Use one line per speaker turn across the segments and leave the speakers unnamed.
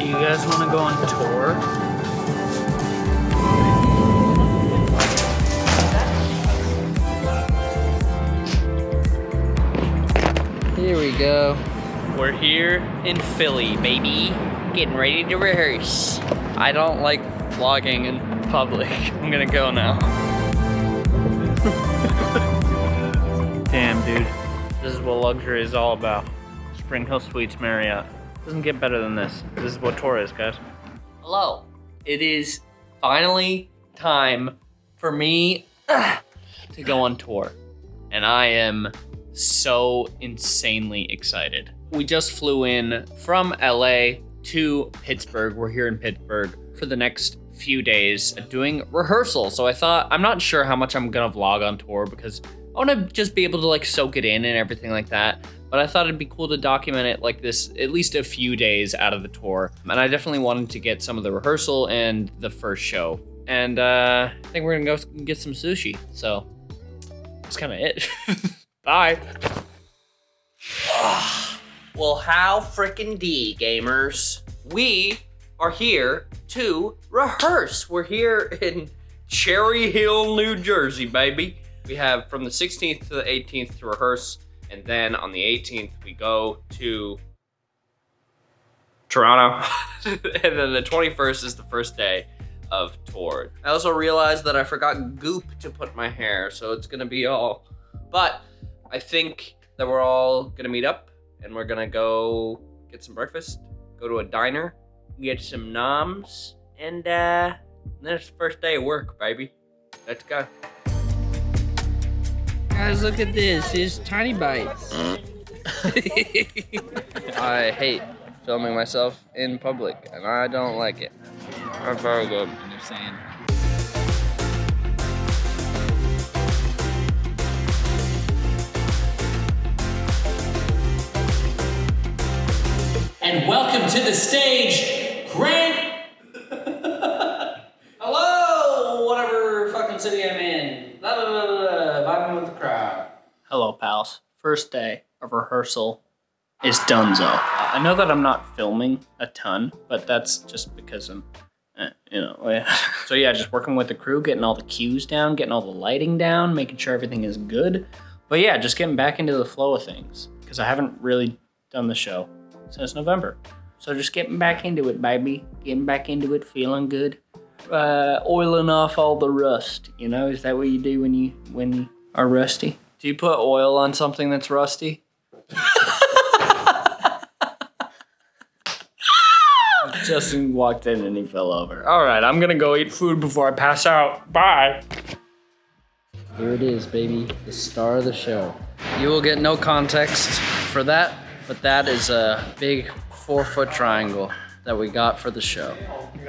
Do you guys want to go on tour?
Here we go.
We're here in Philly, baby. Getting ready to rehearse.
I don't like vlogging in public. I'm gonna go now.
Damn, dude. This is what luxury is all about. Spring Hill Suites Marriott. Doesn't get better than this. This is what tour is, guys.
Hello. It is finally time for me to go on tour. And I am so insanely excited. We just flew in from LA to Pittsburgh. We're here in Pittsburgh for the next few days doing rehearsal. So I thought, I'm not sure how much I'm gonna vlog on tour because I wanna just be able to like soak it in and everything like that. But I thought it'd be cool to document it like this at least a few days out of the tour. And I definitely wanted to get some of the rehearsal and the first show. And uh, I think we're gonna go get some sushi. So that's kind of it. Bye. well, how frickin' D, gamers? We are here to rehearse. We're here in Cherry Hill, New Jersey, baby. We have from the 16th to the 18th to rehearse, and then on the 18th we go to Toronto, and then the 21st is the first day of tour. I also realized that I forgot goop to put my hair, so it's gonna be all, but I think that we're all gonna meet up and we're gonna go get some breakfast, go to a diner, get some noms, and uh, the first day of work, baby. Let's go.
Guys, look at this. It's tiny bites.
I hate filming myself in public, and I don't like it. I'm very good.
Understand.
And welcome to the stage, Grant. Hello, whatever fucking city I'm in. Blah, blah, blah, blah, blah, vibing with the crowd.
Hello, pals. First day of rehearsal is donezo. I know that I'm not filming a ton, but that's just because I'm, eh, you know, yeah. So yeah, just working with the crew, getting all the cues down, getting all the lighting down, making sure everything is good. But yeah, just getting back into the flow of things because I haven't really done the show since November. So just getting back into it, baby. Getting back into it, feeling good. Uh, oiling off all the rust. You know, is that what you do when you when you are rusty? Do you put oil on something that's rusty? Justin walked in and he fell over. All right, I'm gonna go eat food before I pass out. Bye.
Here it is, baby. The star of the show.
You will get no context for that, but that is a big four foot triangle that we got for the show.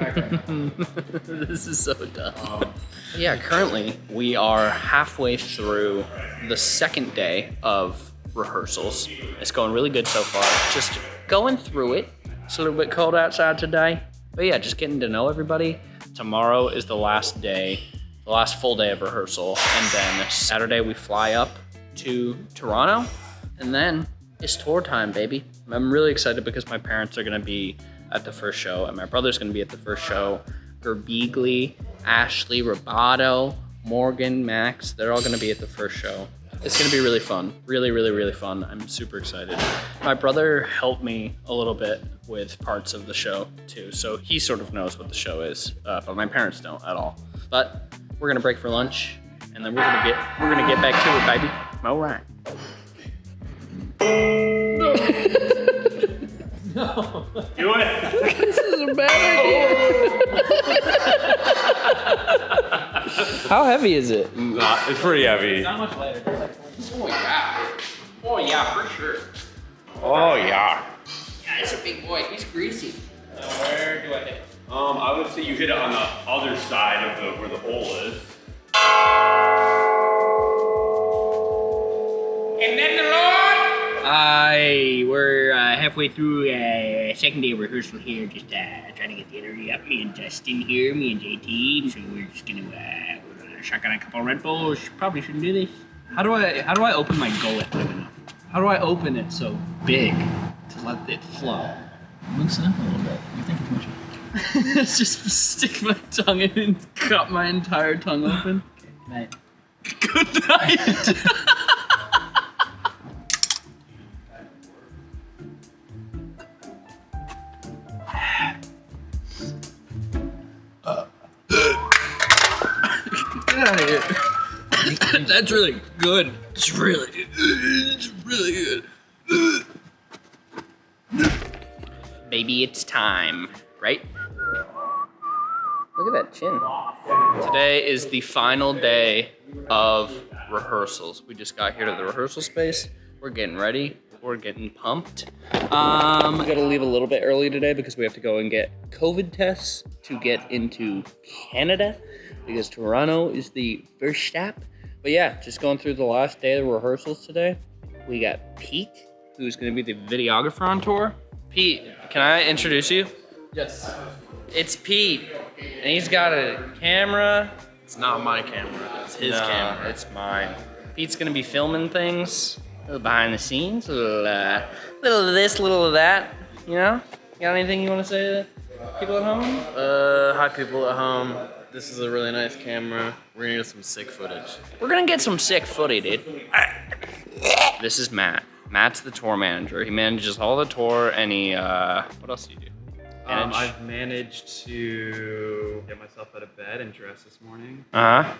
this is so dumb. Um, Yeah, currently we are halfway through the second day of rehearsals. It's going really good so far. Just going through it. It's a little bit cold outside today. But yeah, just getting to know everybody. Tomorrow is the last day, the last full day of rehearsal. And then Saturday we fly up to Toronto. And then it's tour time, baby. I'm really excited because my parents are gonna be at the first show and my brother's gonna be at the first show. Gerbigli, Ashley, Roboto, Morgan, Max, they're all gonna be at the first show. It's gonna be really fun. Really, really, really fun. I'm super excited. My brother helped me a little bit with parts of the show too, so he sort of knows what the show is, uh, but my parents don't at all. But we're gonna break for lunch, and then we're gonna get we're gonna get back to it, baby. All right.
Do it.
This is a bad idea. How heavy is it?
Nah, it's pretty heavy.
How much later?
Oh yeah. Oh yeah, for sure.
Oh yeah.
Yeah, it's a big boy. He's greasy.
Where do I hit?
Um, I would say you hit it on the other side of the where the hole is.
Halfway through uh, second day of rehearsal here, just uh, trying to get the energy up. Me and Justin here, me and JT. So we're just gonna uh, we're gonna shotgun a couple Red Bulls. Probably shouldn't do this.
How do I how do I open my gullet big enough? How do I open it so big to let it flow?
Loosen up a little bit. You think too much.
just stick my tongue in and cut my entire tongue open.
Good Night.
Good night. Get out of here. That's really good. It's really, it's really good. Maybe it's time, right? Look at that chin. Today is the final day of rehearsals. We just got here to the rehearsal space. We're getting ready. We're getting pumped. Um, we gotta leave a little bit early today because we have to go and get COVID tests to get into Canada because Toronto is the first stop. But yeah, just going through the last day of the rehearsals today. We got Pete, who's gonna be the videographer on tour. Pete, can I introduce you?
Yes.
It's Pete, and he's got a camera.
It's not my camera. It's his
No,
camera.
It's mine. Pete's gonna be filming things, a little behind the scenes, a little, uh, little of this, little of that. You know? You got anything you want to say to people at home?
Uh, hi people at home. This is a really nice camera. We're gonna get some sick footage.
We're gonna get some sick footy, dude. This is Matt. Matt's the tour manager. He manages all the tour, and he, uh, what else do you do?
Um, I've managed to get myself out of bed and dress this morning.
Uh huh.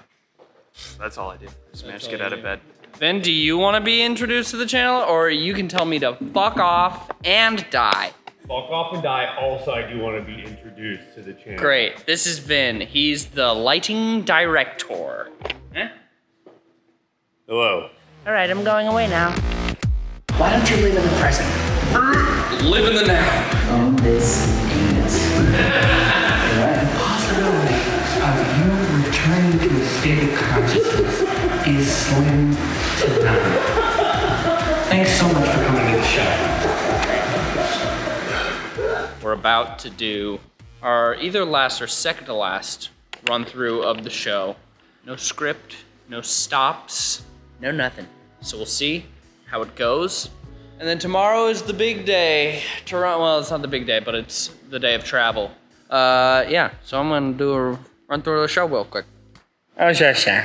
That's all I do. Just managed to get out of bed.
Ben, do you want to be introduced to the channel, or you can tell me to fuck off and die?
Fuck off and die. Also, I do want to be introduced to the channel.
Great. This is Vin. He's the lighting director. Eh?
Hello.
All right, I'm going away now.
Why don't you live in the present?
Live in the now.
Own this anus.
Possibility of you returning to a state of consciousness is slim to none. Thanks so much for coming to the show.
We're about to do our either last or second to last run through of the show. No script, no stops, no nothing. So we'll see how it goes. And then tomorrow is the big day. Toronto, well, it's not the big day, but it's the day of travel. Uh, yeah, so I'm gonna do a run through the show real quick. Oh, sure, sure.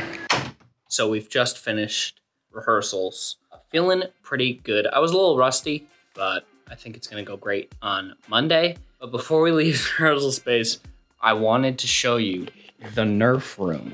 So we've just finished rehearsals. Feeling pretty good. I was a little rusty, but I think it's gonna go great on Monday. But before we leave rehearsal space, I wanted to show you the Nerf room.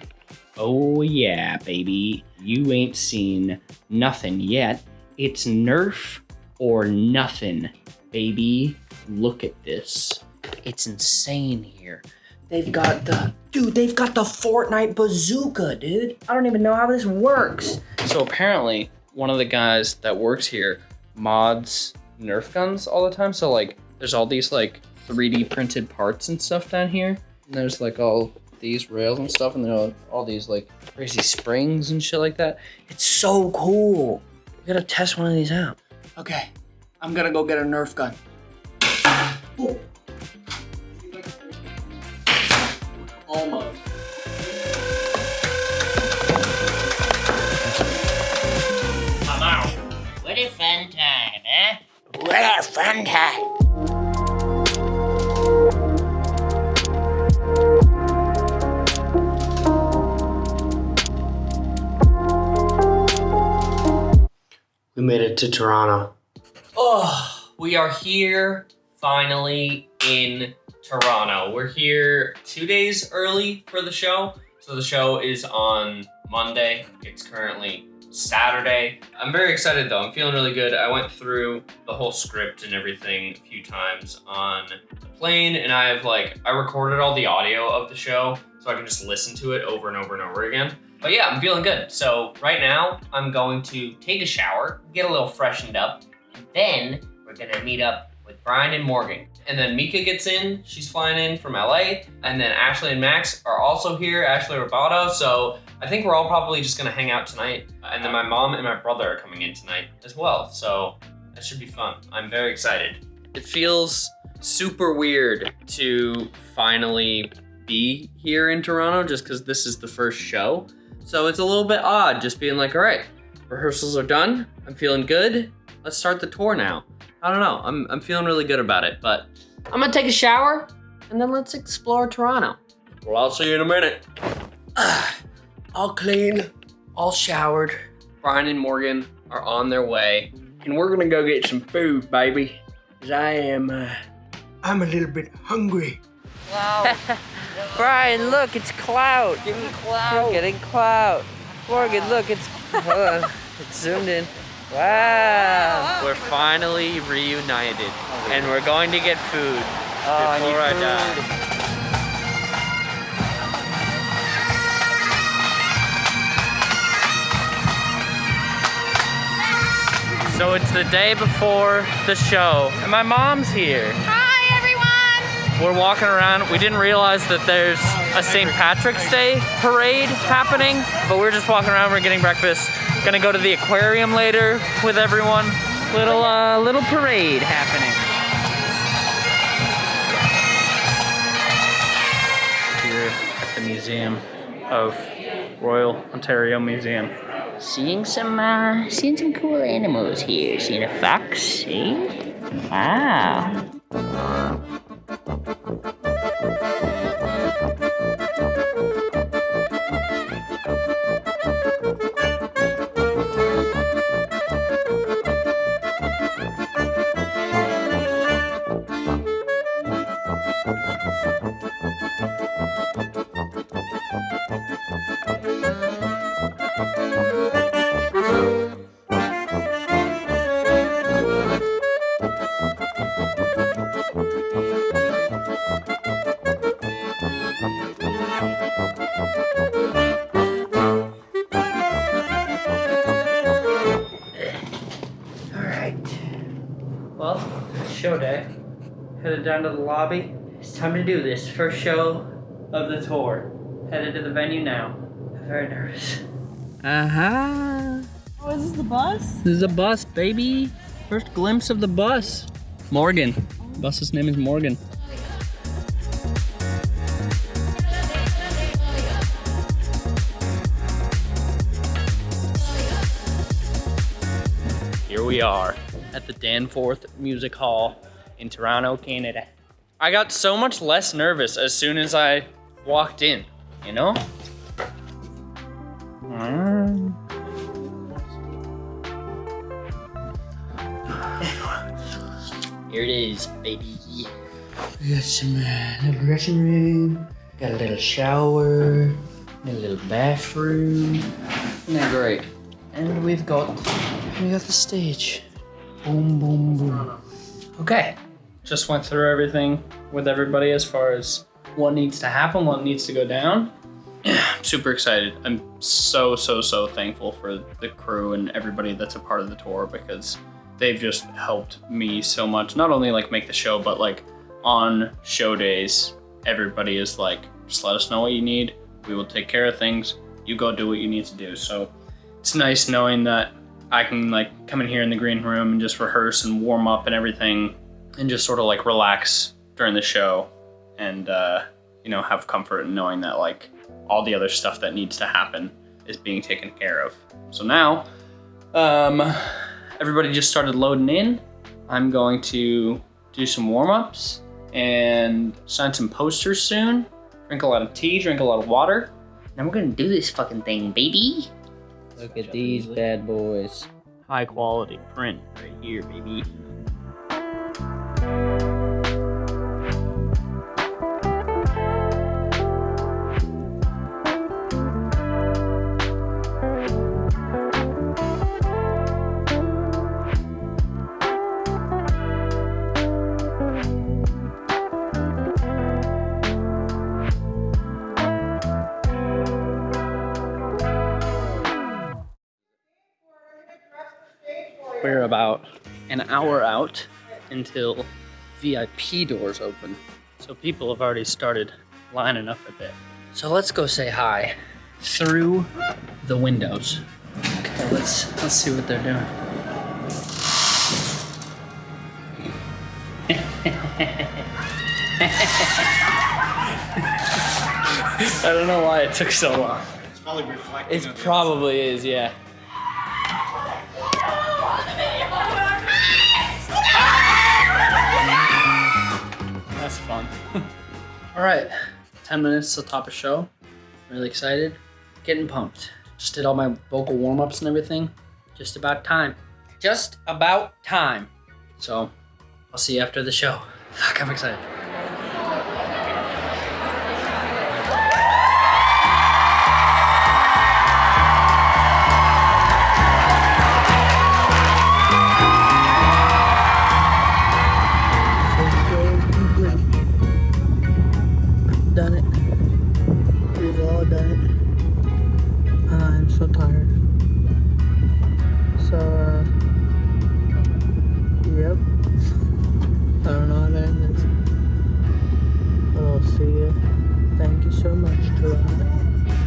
Oh yeah, baby. You ain't seen nothing yet. It's Nerf or nothing, baby. Look at this. It's insane here. They've got the dude, they've got the Fortnite bazooka, dude. I don't even know how this works. So apparently, one of the guys that works here mods Nerf guns all the time. So like there's all these like 3D printed parts and stuff down here. And there's like all these rails and stuff, and there are all these like crazy springs and shit like that. It's so cool. We gotta test one of these out.
Okay, I'm gonna go get a Nerf gun.
Oh Almost. What a fun time.
We made it to Toronto.
Oh, we are here finally in Toronto. We're here two days early for the show. So the show is on Monday. It's currently Saturday. I'm very excited though. I'm feeling really good. I went through the whole script and everything a few times on the plane and I've like, I recorded all the audio of the show so I can just listen to it over and over and over again. But yeah, I'm feeling good. So right now I'm going to take a shower, get a little freshened up, and then we're gonna meet up with Brian and Morgan. And then Mika gets in, she's flying in from LA. And then Ashley and Max are also here, Ashley Robato. So I think we're all probably just gonna hang out tonight. And then my mom and my brother are coming in tonight as well. So that should be fun. I'm very excited. It feels super weird to finally be here in Toronto just because this is the first show. So it's a little bit odd just being like, all right, rehearsals are done. I'm feeling good.
Let's start the tour now. I don't know. I'm I'm feeling really good about it, but
I'm gonna take a shower and then let's explore Toronto.
well, I'll see you in a minute.
all clean, all showered. Brian and Morgan are on their way, and we're gonna go get some food, baby. Cause I am, uh, I'm a little bit hungry. Wow.
Brian, look, it's Cloud.
Give me clout.
We're getting Cloud. Morgan, look, it's hold on, it's zoomed in. Wow. We're finally reunited, and we're going to get food before I die. So it's the day before the show, and my mom's here.
Hi, everyone!
We're walking around. We didn't realize that there's a St. Patrick's Day parade happening, but we're just walking around. We're getting breakfast. Gonna go to the aquarium later with everyone. Little uh, little parade happening.
Here at the Museum of Royal Ontario Museum.
Seeing some, uh, seeing some cool animals here. Seeing a fox, see? Wow.
Headed down to the lobby. It's time to do this. First show of the tour. Headed to the venue now. I'm very nervous.
Uh huh.
Oh, is this the bus?
This is a bus, baby. First glimpse of the bus. Morgan. Bus's name is Morgan. Here we are at the Danforth Music Hall in Toronto, Canada. I got so much less nervous as soon as I walked in, you know? Mm. Here it is, baby. We got some uh, little dressing room, got a little shower, a little bathroom. Isn't that great? And we've got we got the stage. Boom, boom, boom. Okay. Just went through everything with everybody as far as what needs to happen, what needs to go down. I'm super excited. I'm so, so, so thankful for the crew and everybody that's a part of the tour because they've just helped me so much. Not only like make the show, but like on show days, everybody is like, just let us know what you need. We will take care of things. You go do what you need to do. So it's nice knowing that I can like come in here in the green room and just rehearse and warm up and everything and just sort of like relax during the show and uh, you know have comfort in knowing that like all the other stuff that needs to happen is being taken care of. So now um, everybody just started loading in. I'm going to do some warm-ups and sign some posters soon. Drink a lot of tea, drink a lot of water.
And we're gonna do this fucking thing, baby.
Look at these bad boys.
High quality print right here, baby. We're about an hour out until VIP doors open. So people have already started lining up a bit. So let's go say hi through the windows. Okay, let's let's see what they're doing. I don't know why it took so long.
It's probably reflecting.
It probably is, yeah. All right, 10 minutes to top of show. Really excited. Getting pumped. Just did all my vocal warm ups and everything. Just about time. Just about time. So, I'll see you after the show. Fuck, I'm excited.
See you. Thank you so much, Joanna.